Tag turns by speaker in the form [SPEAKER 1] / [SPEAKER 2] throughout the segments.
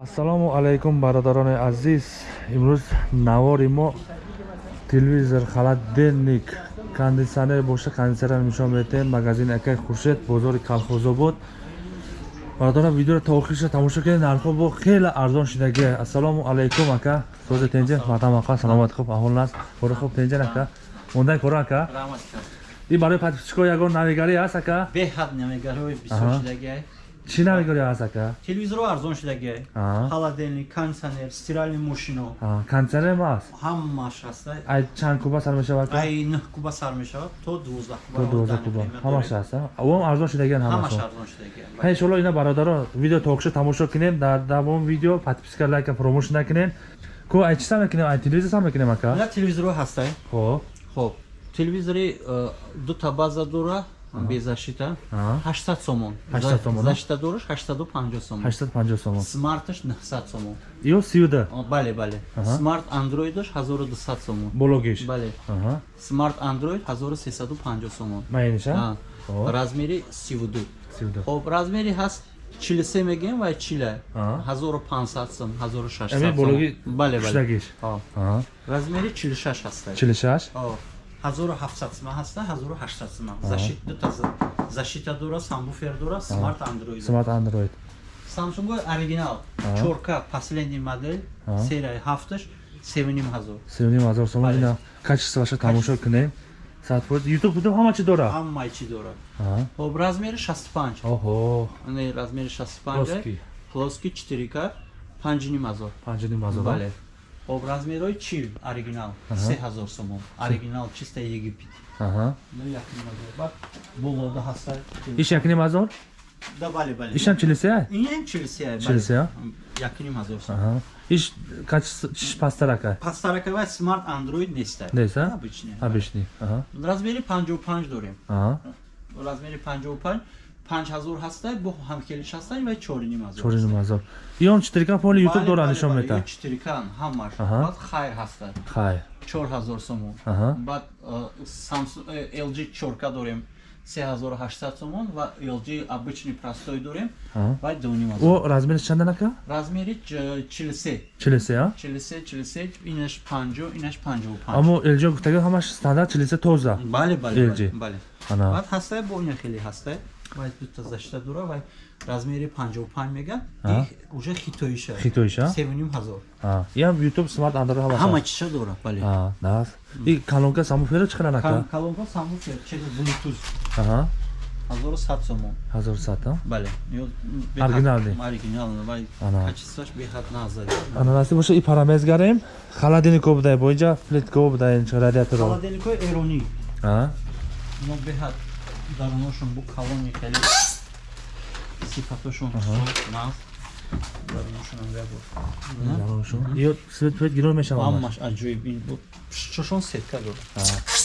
[SPEAKER 1] ассалому алайкум бародарони азиз. Имрӯз навори мо телевизор холодильник кондитсионер боша кондитсионер нишон медиҳем магазини акай хуршед бозори калхозобод бародарон видеоро та охириша тамошо кунед нархҳо бо хеле арзон шидагӣ ассалому алайкум ака. Созе тенҷе мардам ака саломат хуб аҳвол наст. Кори хуб тенҷен ака. Мондай коро ака. И барои подписчико ягон навигарӣ аст ака?
[SPEAKER 2] Беҳад навигариҳои бисёр шидагиай
[SPEAKER 1] чӣ навигарӣ аст ака
[SPEAKER 2] телевизорҳо арзон холодильник кондитсионер стиральный машино
[SPEAKER 1] А, кондитсионерм аст
[SPEAKER 2] ҳамаш ҳаста
[SPEAKER 1] ай чанд куба сар мешавад?
[SPEAKER 2] Ай н куба сар мешавад. То дувоздаҳ
[SPEAKER 1] то дувозда куба. ҳамаш аст авом арзон шидагиан
[SPEAKER 2] ҳамаш арзон шидагиай
[SPEAKER 1] ҳа иншолло ина бародарон видео токшо тамошо кунем дар давом видео подписка лайка промоушн накунем ко ай чӣ сам мекунем? Ай телевизор сам мекунем ака?
[SPEAKER 2] Ина телевизорҳо ҳастай
[SPEAKER 1] хоб
[SPEAKER 2] хоб. Телевизори э, дута база дора безашита
[SPEAKER 1] Аҳа.
[SPEAKER 2] 800 сомон.
[SPEAKER 1] 800 сомон, а?
[SPEAKER 2] зашита дораш 850 сомон.
[SPEAKER 1] 850 сомон.
[SPEAKER 2] Смарташ 900 сомон.
[SPEAKER 1] Ё сиюда?
[SPEAKER 2] О, бале бале. Смарт андроидаш 1200 сомон.
[SPEAKER 1] Бологиш?
[SPEAKER 2] Бале. Смарт андроид 1350 сомон.
[SPEAKER 1] Майниша
[SPEAKER 2] А, размери 32
[SPEAKER 1] сиюда
[SPEAKER 2] хоб размери ҳаст 43 мегӯем ва 40
[SPEAKER 1] Аҳа.
[SPEAKER 2] 1500 сом 1600
[SPEAKER 1] Ами бологи
[SPEAKER 2] бале бале. размери 46 ҳаста
[SPEAKER 1] 46
[SPEAKER 2] О, 1700 сима ҳаста 1800 сима защит дута за- защита дора самбуфер дора смарт андроид.
[SPEAKER 1] Смарт андроид.
[SPEAKER 2] Самсунг оригинал.
[SPEAKER 1] Аҳа.
[SPEAKER 2] чорка последний модель серияи ҳафташ 7500
[SPEAKER 1] севним ҳазор. Сомон
[SPEAKER 2] Бале.
[SPEAKER 1] ина качествоаша тамошо кунем? Садфоиз ютуб ютуб ҳама чӣ дора?
[SPEAKER 2] Ҳамаи чӣ дора.
[SPEAKER 1] Аҳа.
[SPEAKER 2] хоб размери 65
[SPEAKER 1] оҳо
[SPEAKER 2] ане размери 65
[SPEAKER 1] плоский.
[SPEAKER 2] Плоский 4к 5500
[SPEAKER 1] панҷним ҳазор.
[SPEAKER 2] Бале хоб размерҳои чил оригинал.
[SPEAKER 1] Аҳа.
[SPEAKER 2] 3000 сомон. Оригинал чиста египет. Ҳазор. Баъд болода ҳаста.
[SPEAKER 1] Иш якним ҳазор
[SPEAKER 2] да бале бале.
[SPEAKER 1] Ишам чилисия?
[SPEAKER 2] Инам чилсия
[SPEAKER 1] Чилсия?
[SPEAKER 2] якним ҳазор сомон.
[SPEAKER 1] Иш качество чиш пастар ака
[SPEAKER 2] пастаракава смарт андроид неста.
[SPEAKER 1] Нест, а?
[SPEAKER 2] обычный
[SPEAKER 1] абишни Аҳа.
[SPEAKER 2] размери 55 дорем.
[SPEAKER 1] Аҳа.
[SPEAKER 2] размери 55 5000 ҳаста бо ҳамкелиш ҳастан ва 4500
[SPEAKER 1] чориним ҳазор иён читирка поли ютуб дора нишон мета?
[SPEAKER 2] 4к ҳамаш.
[SPEAKER 1] Аҳа.
[SPEAKER 2] баъд хайр ҳаста
[SPEAKER 1] хай
[SPEAKER 2] 4000 сомон. Баъд э, Samsung э, LG 4к дорем 3800 сомон ва LG обычный простой дорем ва 2500
[SPEAKER 1] о размери чандан ака
[SPEAKER 2] размери ч- 43
[SPEAKER 1] чилисия
[SPEAKER 2] 43 43 инаш 50 инаш 55
[SPEAKER 1] аммо элҷо гуфтага ҳамаш стандарт чилиса тоза.
[SPEAKER 2] Бале бале
[SPEAKER 1] LG.
[SPEAKER 2] бале, бале.
[SPEAKER 1] Ана.
[SPEAKER 2] Баъд ҳастай бо ина хеле ҳастай вай дута зашта дура вай размери 55 меган.
[SPEAKER 1] Аҳа.
[SPEAKER 2] и уже хитоиша.
[SPEAKER 1] Хитоиша?
[SPEAKER 2] 7500
[SPEAKER 1] иам ютуб смарт андро
[SPEAKER 2] ҳама
[SPEAKER 1] ҳама
[SPEAKER 2] чиша дора бале
[SPEAKER 1] даст и колонка самуфера чӣ қадар ака
[SPEAKER 2] Кал- калонка самбуфер через bluetooth.
[SPEAKER 1] Аҳа.
[SPEAKER 2] 1100 сомон.
[SPEAKER 1] ҳазор сата
[SPEAKER 2] бале Ё-
[SPEAKER 1] Оригиналный.
[SPEAKER 2] беҳад- оригиналный вай качествоаш беҳад назар
[SPEAKER 1] ана расти боша и парамезгарем халадилнико будай боинҷа плитко будай радиаторо
[SPEAKER 2] холодильникҳои эронӣ
[SPEAKER 1] а?
[SPEAKER 2] Ино беҳад даруношон бу калони хеле сифатошон даруношонам ябор
[SPEAKER 1] дароншон ё свет гирон мешавад
[SPEAKER 2] ҳамаш аҷоиб чошон сетка дорад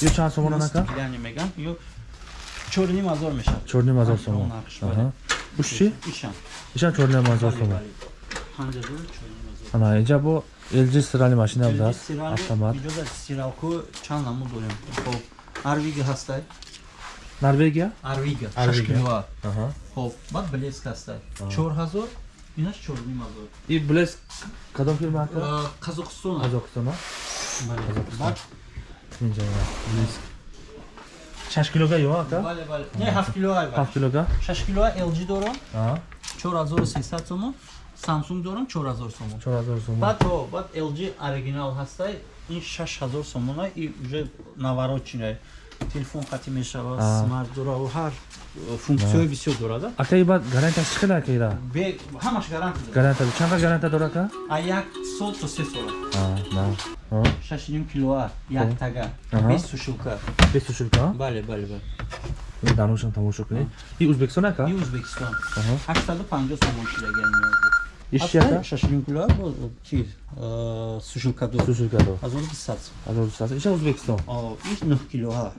[SPEAKER 1] ё чанд сомон анака
[SPEAKER 2] стекляние меган. Ё чорним ҳазор мешавад.
[SPEAKER 1] Чорним ҳазор сомон уш чӣ?
[SPEAKER 2] Ишан.
[SPEAKER 1] Ишам чорним ҳазор сомон ана инҷа бо lg стирали машина
[SPEAKER 2] Стирали-
[SPEAKER 1] автомат.
[SPEAKER 2] иҷозат стиралку чанд намуд дорем. Хоб арвига ҳастай
[SPEAKER 1] норвегия?
[SPEAKER 2] Шашкилоа
[SPEAKER 1] аҳа.
[SPEAKER 2] Хоб баъд блеск ҳастай чор ҳазор инаш чорним ҳазор
[SPEAKER 1] и блеск кадом фирма ака?
[SPEAKER 2] Қазоқистон Бале. баъд.
[SPEAKER 1] Инҷа блеск. Шаш килога ё ака?
[SPEAKER 2] Бале бале. Не ҳафт килоа
[SPEAKER 1] ҳафт килога
[SPEAKER 2] шаш килоа lg дорам. Чор ҳазору сесад сомон. Самсунг дорам чор ҳазор сомон.
[SPEAKER 1] Чор ҳазор сомон.
[SPEAKER 2] Баъд баъд lg оригинал ҳастай. Ин шаш ҳазор сомона и уже наворотчиная телефон қатӣ мешавад? Смарт дора ҳар функсияҳои бисёр дорада
[SPEAKER 1] ака и баъд гарантияш чӣ қадар ака ира
[SPEAKER 2] Бе- ҳамаш гаранти дорад.
[SPEAKER 1] Гарантия чанд қадр гарантия дора ака
[SPEAKER 2] а як сол то се сола
[SPEAKER 1] ҳо
[SPEAKER 2] шашним килоа як тага. Без сушилка
[SPEAKER 1] бесту шулка
[SPEAKER 2] бале бале бале.
[SPEAKER 1] Ин даношам тамошо кунед. И ӯзбекистон ака
[SPEAKER 2] и ӯзбекистон
[SPEAKER 1] Аҳа.
[SPEAKER 2] ҳаштаду панҷоҳ сомон шидагиам
[SPEAKER 1] иш чи ака
[SPEAKER 2] шашним килоа бо чиз э, сушилка ду
[SPEAKER 1] су шулка до
[SPEAKER 2] ҳазору бисад
[SPEAKER 1] ҳазор дусад иша ӯзбекистон
[SPEAKER 2] иш нӯҳ килоа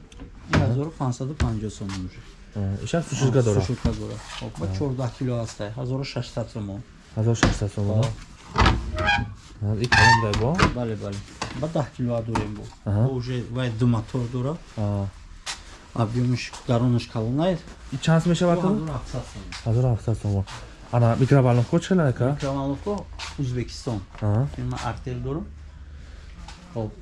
[SPEAKER 2] ин ҳазору панҷсаду панҷоҳ сомон уже.
[SPEAKER 1] Иша су шулка дора
[SPEAKER 2] сушилка дора Хоб, ба чордаҳ кило ҳастай ҳазору шашсад сомон.
[SPEAKER 1] Ҳазор шашсад сомон и калон дай бо?
[SPEAKER 2] Бале бале. Ба даҳ килоа дорем бо.
[SPEAKER 1] Аҳа.
[SPEAKER 2] Бо уже вай ду мотор дора.
[SPEAKER 1] А,
[SPEAKER 2] объемиш даронаш калонай
[SPEAKER 1] и чанд мешавад то?
[SPEAKER 2] Ҳазору ҳафтсад сомон.
[SPEAKER 1] Ҳазор ҳафтсад сомон Ана мигравално коче ли
[SPEAKER 2] нека? Мигравалновко
[SPEAKER 1] Узбекистон.
[SPEAKER 2] Има артел дорум. Хоб.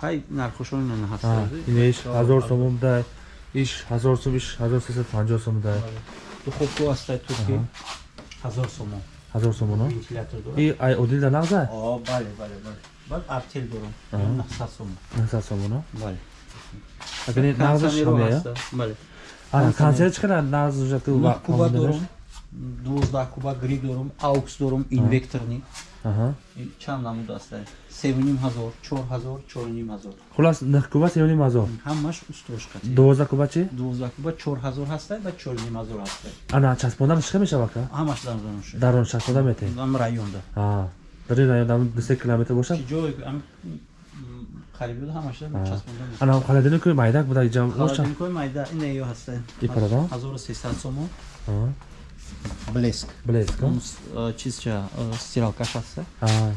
[SPEAKER 2] Қай нархошон
[SPEAKER 1] ин
[SPEAKER 2] ҳаст?
[SPEAKER 1] Инеш 1000 сомон дай. Иш 1000 сом, иш 1350 сом дай.
[SPEAKER 2] Ту хоб ту астай турки
[SPEAKER 1] 1000 сомон.
[SPEAKER 2] 1000 сомон?
[SPEAKER 1] И ай одил да нағза?
[SPEAKER 2] О, бале, бале, бале. Бад артел
[SPEAKER 1] дорум.
[SPEAKER 2] 900 сомон.
[SPEAKER 1] 900 сомон?
[SPEAKER 2] Бале.
[SPEAKER 1] Агар нағза
[SPEAKER 2] шамия? Бале.
[SPEAKER 1] Ана консерт чиқара нағза жакты
[SPEAKER 2] вақт. Куба дорум. 12 куба гриб дорум аукс дорум инвекторни чанд намуд аст севним ҳазор чор ҳазор чорним ҳазор
[SPEAKER 1] хулас нах куба севним ҳазор
[SPEAKER 2] ҳамаш устрошка
[SPEAKER 1] дувозда куба чи
[SPEAKER 2] дувозда куба чор ҳазор ҳастай ба чорним ҳазор ҳастай
[SPEAKER 1] ана часпонданаш чӣ мешавад ка
[SPEAKER 2] ҳамаш дар ронш
[SPEAKER 1] дар ронш часпонда мете
[SPEAKER 2] ам районда
[SPEAKER 1] дар ин район ам 2 километр бошад
[SPEAKER 2] чӣ ҷой ам қариби буд
[SPEAKER 1] ҳамаша
[SPEAKER 2] часпонда
[SPEAKER 1] ана холодильникои майдак буда ҷам
[SPEAKER 2] холодильникои майда ин ё ҳастай
[SPEAKER 1] ипарадон
[SPEAKER 2] 1300 сомон блеск
[SPEAKER 1] Блеск.
[SPEAKER 2] э, чизча э, стиралкаш ҳастай
[SPEAKER 1] Аа.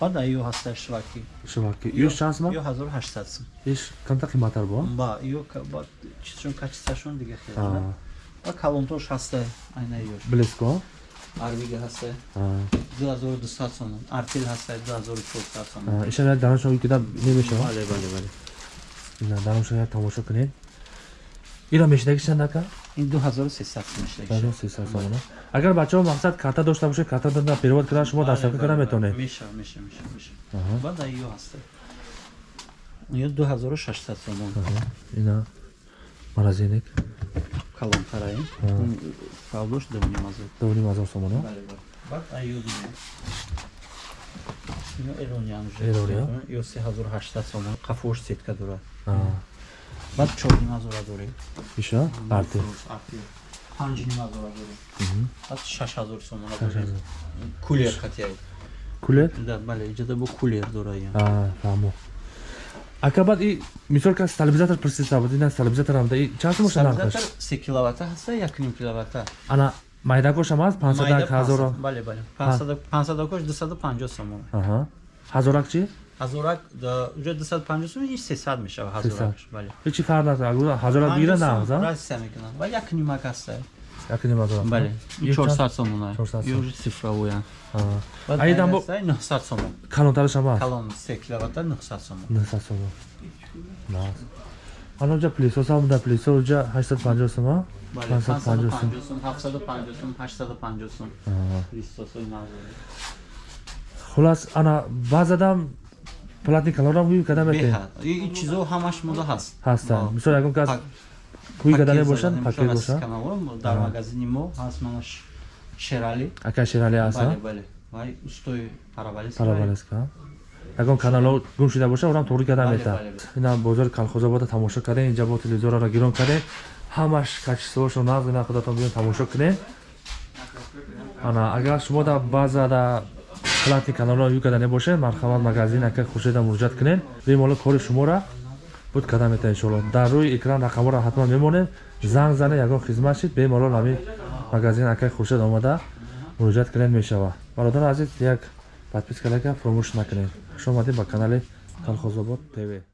[SPEAKER 2] баъд её ҳастай шваки
[SPEAKER 1] Шуваки. Иш чанс ма?
[SPEAKER 2] ё 1800 сом
[SPEAKER 1] Иш канта қиматар бо?
[SPEAKER 2] ба ё ба чизшон качествашон дига хеле на. ва калонтош ҳастай айна ёш
[SPEAKER 1] Блеск а?
[SPEAKER 2] арвига ҳастай
[SPEAKER 1] Аа.
[SPEAKER 2] 2200 сомон артил ҳастай 2400 сомон
[SPEAKER 1] Аа. Иша я данашо кида немешава.
[SPEAKER 2] бале бале бале
[SPEAKER 1] Ина данашо я тамошо кунед. Ира мешидаги чандака?
[SPEAKER 2] Ин 2300 сом мешавад
[SPEAKER 1] 1300 сомон. Агар бачаҳо мақсад карта дошта бошед, карта дар перевод кардан шумо дастсафӣ кардан метавонед.
[SPEAKER 2] меша меша меша меша
[SPEAKER 1] Аҳа.
[SPEAKER 2] баъд ай ё ҳастай ё 2600 сомон
[SPEAKER 1] Аҳа. Ина морозилник
[SPEAKER 2] калонтараи
[SPEAKER 1] Аа.
[SPEAKER 2] фавдош доним азо
[SPEAKER 1] 2500 сомон. а?
[SPEAKER 2] бале бале баъд ай ё дига ё эрониям
[SPEAKER 1] Эрония?
[SPEAKER 2] ё 3800 сомон қафош сетка дорад Баъд 4000 дорем
[SPEAKER 1] Иша? Арти.
[SPEAKER 2] панҷ нима зора дорем
[SPEAKER 1] Мгм.
[SPEAKER 2] баъд шаш ҳазор сомона
[SPEAKER 1] Шаш
[SPEAKER 2] дорем
[SPEAKER 1] ҳазор.
[SPEAKER 2] кулер қатияй
[SPEAKER 1] Кулер?
[SPEAKER 2] да бале иҷода бо кулер дораям
[SPEAKER 1] Аа, фаҳмо. Ака баъд и мисол ка стабилизатор пристава буд, ина стабилизатор ҳам да и чанд боша нархаш?
[SPEAKER 2] се киловатта ҳаста як ним киловатта
[SPEAKER 1] Ана майдакош ҳам аст 500 ҳазор.
[SPEAKER 2] бале бале пансадакош дусаду панҷоҳ сомон
[SPEAKER 1] Аҳа. Ҳазорак чи?
[SPEAKER 2] Ҳазорак уҷо дусаду панҷоҳ сомон ин сесад мешава ҳазоракш бале
[SPEAKER 1] Ҳечи фарқ надорад. Ҳазорак бигира на, за?
[SPEAKER 2] разница мекунам ва як нимак ҳаста
[SPEAKER 1] Як нима ҳазорак.
[SPEAKER 2] бале
[SPEAKER 1] Ин
[SPEAKER 2] чорсад сомон
[SPEAKER 1] 400 сом.
[SPEAKER 2] ё цифровуя
[SPEAKER 1] Аа. Айдан бо
[SPEAKER 2] 900 сомон
[SPEAKER 1] калонтараш ҳам аст.
[SPEAKER 2] калон се киловатта 900 сомон
[SPEAKER 1] 900 сом. Нас. Ана ҷа плисос ҳам да плисос ҷа 850 сом, а?
[SPEAKER 2] бале
[SPEAKER 1] 550 сом.
[SPEAKER 2] 550 сом 750 сом 850 сом
[SPEAKER 1] Аа.
[SPEAKER 2] листосои
[SPEAKER 1] платни калорам ҳуй када мете.
[SPEAKER 2] ин чизо ҳамаш мода ҳаст
[SPEAKER 1] Ҳастан. Мисол ягон кас
[SPEAKER 2] пак-
[SPEAKER 1] ҳуй када мебошад,
[SPEAKER 2] задан,
[SPEAKER 1] пакет бошад.
[SPEAKER 2] каналон дар
[SPEAKER 1] Ага.
[SPEAKER 2] магазини мо ҳаст манаш шерали
[SPEAKER 1] Ака ширали аст,
[SPEAKER 2] бале бале вай устои паравалис
[SPEAKER 1] паравалеска. Ягон канало гум шуда боша, орам туғри када мета. Ина бозори Калхозобода тамошо кардем, инҷа бо телевизорро гирон кардем. Ҳамаш качествошо нағз ина худатон биён тамошо кунем. Ана агар шумо да баъза да платни каналро ю када небошед, марҳамат магазин ака хуршеда муроҷиат кунед. Бемоло кори шуморо буд када мета иншоалло. Дар рӯи экран рақамҳоро ҳатман мемонед. Занг зане ягон хизмат шид, бемоло ҳамин магазин ака хуршед омада муроҷиат кунед мешава. бародари азиз як подписка лайка фуромӯш накунед хуш омадед ба канали калхозобод тв